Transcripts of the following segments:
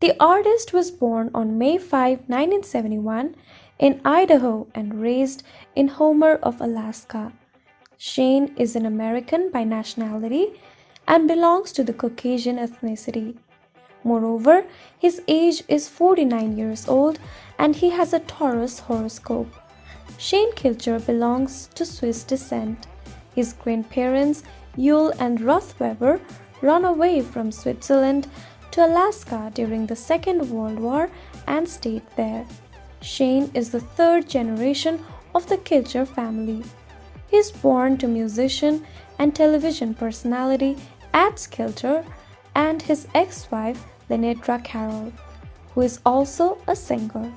The artist was born on May 5, 1971 in Idaho and raised in Homer of Alaska. Shane is an American by nationality and belongs to the Caucasian ethnicity. Moreover, his age is 49 years old and he has a Taurus horoscope. Shane Kilcher belongs to Swiss descent. His grandparents, Yule and Ruth Weber, ran away from Switzerland to Alaska during the Second World War and stayed there. Shane is the third generation of the Kilcher family. He is born to musician and television personality Atz Kilcher and his ex-wife Lenedra Carroll, who is also a singer.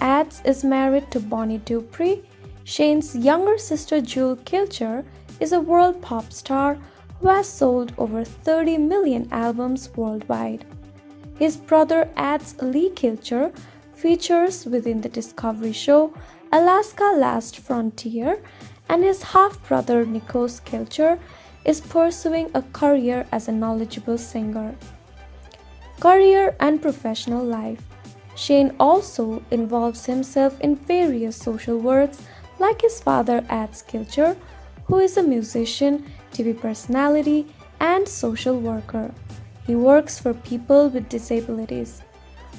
Atz is married to Bonnie Dupree. Shane's younger sister Jewel Kilcher is a world pop star who has sold over 30 million albums worldwide. His brother Atz Lee Kilcher features within the Discovery show Alaska Last Frontier and his half-brother Nikos Kilcher is pursuing a career as a knowledgeable singer. Career and professional life Shane also involves himself in various social works like his father Atz Kilcher, who is a musician, TV personality, and social worker. He works for people with disabilities.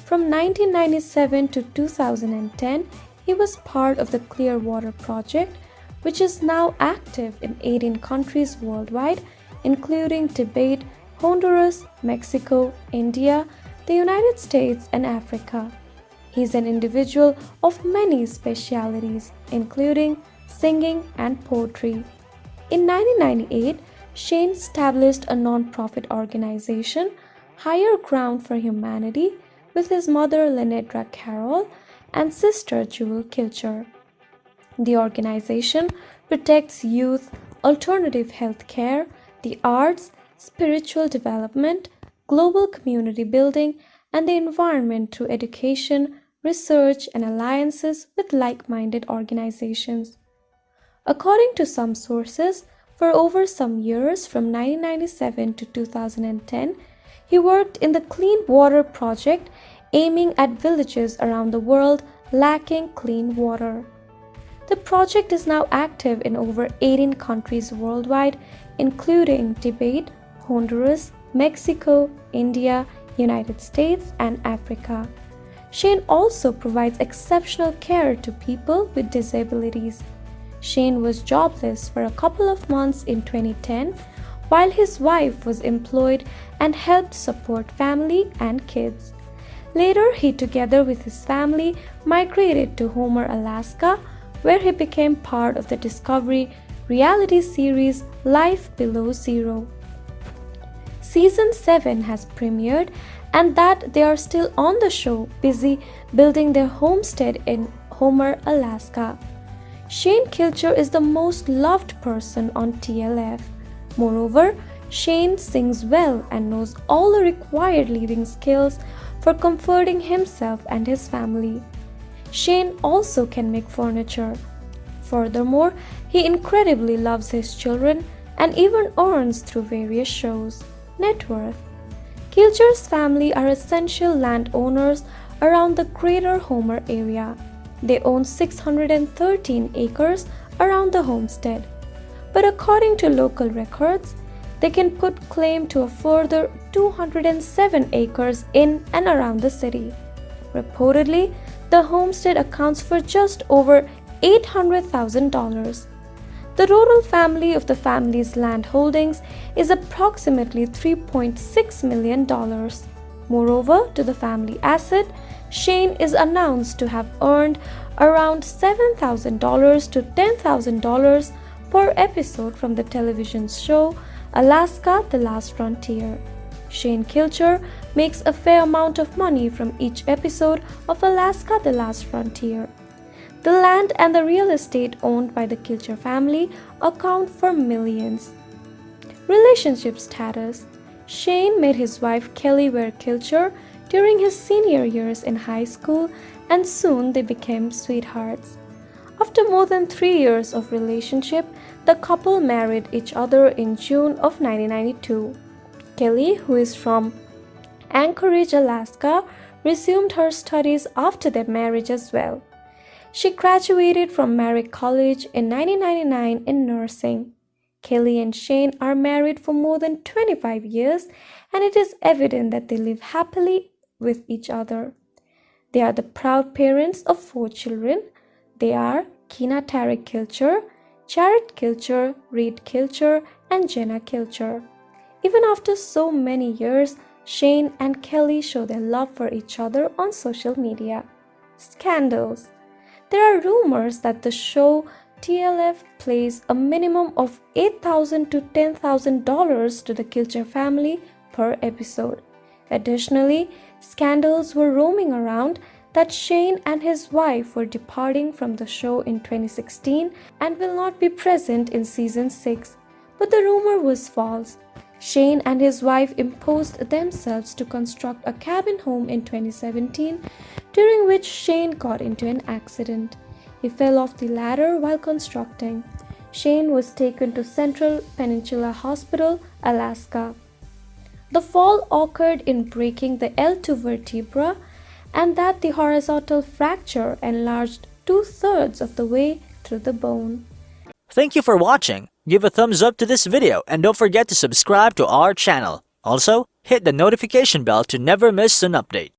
From 1997 to 2010, he was part of the Clearwater Project, which is now active in 18 countries worldwide, including Tibet, Honduras, Mexico, India, the United States, and Africa. He is an individual of many specialities, including singing and poetry. In 1998, Shane established a non-profit organization, Higher Ground for Humanity, with his mother Lenedra Carroll and sister Jewel Kilcher. The organization protects youth, alternative health care, the arts, spiritual development, global community building, and the environment through education, research, and alliances with like-minded organizations. According to some sources, for over some years from 1997 to 2010, he worked in the Clean Water Project aiming at villages around the world lacking clean water. The project is now active in over 18 countries worldwide, including Tibet, Honduras, Mexico, India, United States, and Africa. Shane also provides exceptional care to people with disabilities. Shane was jobless for a couple of months in 2010 while his wife was employed and helped support family and kids. Later, he together with his family migrated to Homer, Alaska, where he became part of the Discovery reality series Life Below Zero. Season 7 has premiered and that they are still on the show busy building their homestead in Homer, Alaska. Shane Kilcher is the most loved person on TLF. Moreover, Shane sings well and knows all the required leading skills for comforting himself and his family. Shane also can make furniture. Furthermore, he incredibly loves his children and even earns through various shows. Net worth Kilcher's family are essential landowners around the greater Homer area. They own 613 acres around the homestead. But according to local records, they can put claim to a further 207 acres in and around the city. Reportedly, the homestead accounts for just over $800,000. The rural family of the family's land holdings is approximately $3.6 million. Moreover, to the family asset, Shane is announced to have earned around $7,000 to $10,000 per episode from the television show Alaska The Last Frontier. Shane Kilcher makes a fair amount of money from each episode of Alaska The Last Frontier. The land and the real estate owned by the Kilcher family account for millions. Relationship status Shane met his wife Kelly Ware Kilcher during his senior years in high school and soon they became sweethearts. After more than three years of relationship, the couple married each other in June of 1992. Kelly, who is from Anchorage, Alaska, resumed her studies after their marriage as well. She graduated from Merrick College in 1999 in nursing. Kelly and Shane are married for more than 25 years, and it is evident that they live happily with each other. They are the proud parents of four children. They are Kina Tarek Kilcher, Jared Kilcher, Reed Kilcher, and Jenna Kilcher. Even after so many years, Shane and Kelly show their love for each other on social media. Scandals. There are rumors that the show TLF pays a minimum of 8,000 to $10,000 to the Kilcher family per episode. Additionally, scandals were roaming around that Shane and his wife were departing from the show in 2016 and will not be present in season 6. But the rumor was false. Shane and his wife imposed themselves to construct a cabin home in 2017, during which Shane got into an accident. He fell off the ladder while constructing. Shane was taken to Central Peninsula Hospital, Alaska. The fall occurred in breaking the L2 vertebra and that the horizontal fracture enlarged two thirds of the way through the bone. Thank you for watching. Give a thumbs up to this video and don't forget to subscribe to our channel. Also, hit the notification bell to never miss an update.